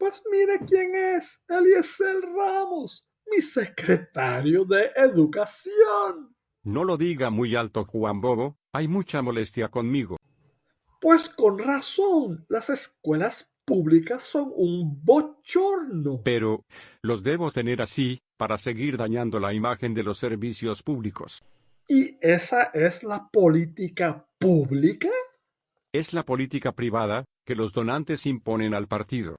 Pues mire quién es, Eliezer Ramos, mi secretario de Educación. No lo diga muy alto, Juan Bobo, hay mucha molestia conmigo. Pues con razón, las escuelas públicas son un bochorno. Pero, los debo tener así, para seguir dañando la imagen de los servicios públicos. ¿Y esa es la política pública? Es la política privada que los donantes imponen al partido.